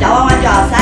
夹弯弯就要三